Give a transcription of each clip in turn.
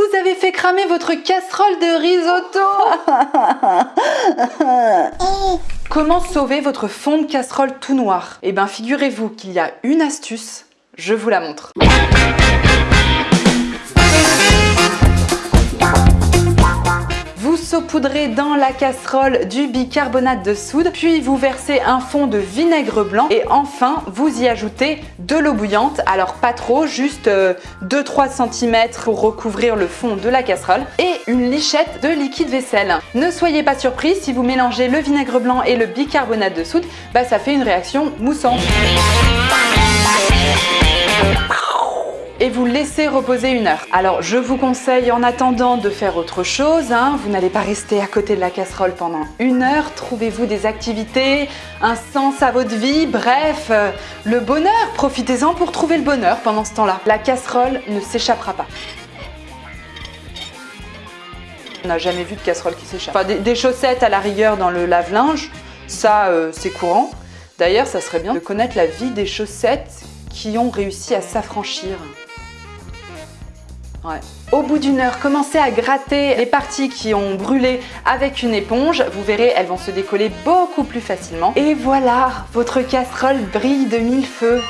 Vous avez fait cramer votre casserole de risotto. Comment sauver votre fond de casserole tout noir? Eh bien, figurez-vous qu'il y a une astuce, je vous la montre. Saupoudrez dans la casserole du bicarbonate de soude, puis vous versez un fond de vinaigre blanc. Et enfin vous y ajoutez de l'eau bouillante, alors pas trop, juste 2-3 euh, cm pour recouvrir le fond de la casserole. Et une lichette de liquide vaisselle. Ne soyez pas surpris, si vous mélangez le vinaigre blanc et le bicarbonate de soude, bah ça fait une réaction moussante Alors je vous conseille en attendant de faire autre chose, hein. vous n'allez pas rester à côté de la casserole pendant une heure, trouvez-vous des activités, un sens à votre vie, bref, euh, le bonheur, profitez-en pour trouver le bonheur pendant ce temps-là. La casserole ne s'échappera pas. On n'a jamais vu de casserole qui s'échappe. Enfin, des, chaussettes à la rigueur dans le lave-linge, ça euh, c'est courant. D'ailleurs, ça serait bien de connaître la vie des chaussettes qui ont réussi à s'affranchir. Au bout d'une heure, commencez à gratter les parties qui ont brûlé avec une éponge. Vous verrez, elles vont se décoller beaucoup plus facilement. Et voilà, votre casserole brille de mille feux.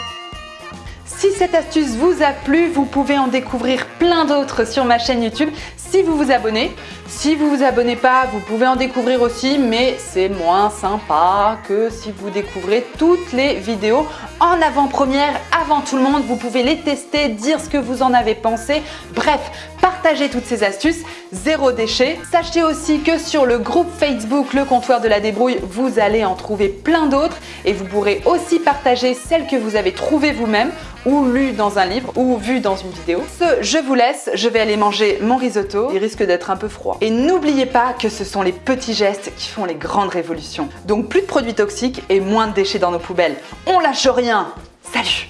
Si cette astuce vous a plu, vous pouvez en découvrir plein d'autres sur ma chaîne YouTube si vous vous abonnez. Si vous vous abonnez pas, vous pouvez en découvrir aussi, mais c'est moins sympa que si vous découvrez toutes les vidéos en avant-première, avant tout le monde. Vous pouvez les tester, dire ce que vous en avez pensé. Bref, partagez toutes ces astuces, zéro déchet. Sachez aussi que sur le groupe Facebook Le Comptoir de la Débrouille, vous allez en trouver plein d'autres et vous pourrez aussi partager celles que vous avez trouvées vous-même ou lues dans un livre ou vues dans une vidéo. Ce, je vous laisse, je vais aller manger mon risotto, il risque d'être un peu froid. Et n'oubliez pas que ce sont les petits gestes qui font les grandes révolutions. Donc plus de produits toxiques et moins de déchets dans nos poubelles. On lâche rien Salut